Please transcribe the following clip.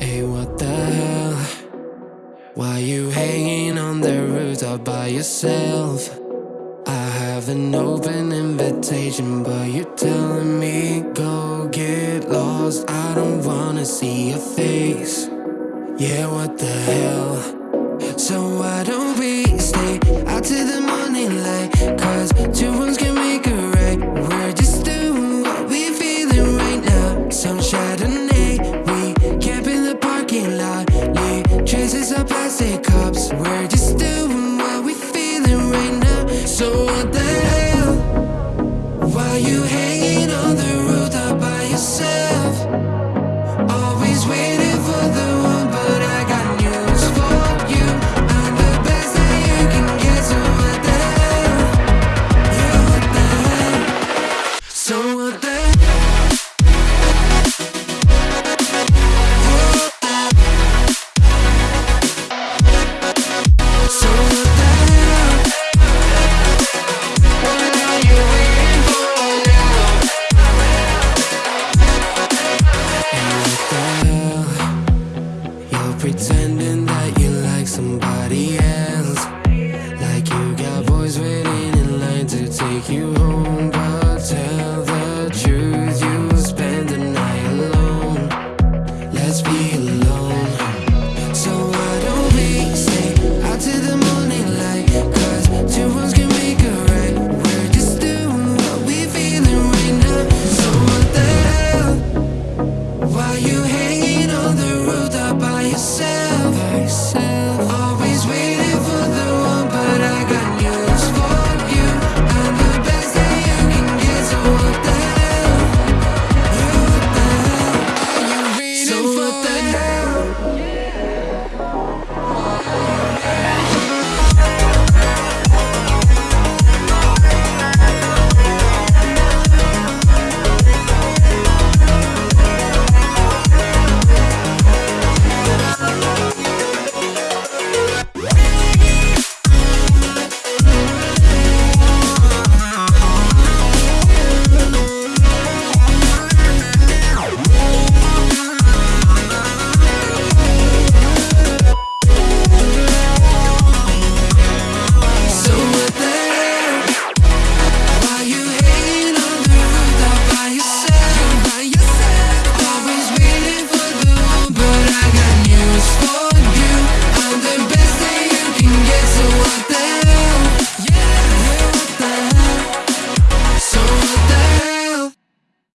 Hey, what the hell? Why you hanging on the rooftop by yourself? I have an open invitation, but you're telling me go get lost. I don't wanna see your face. Yeah, what the hell? you. home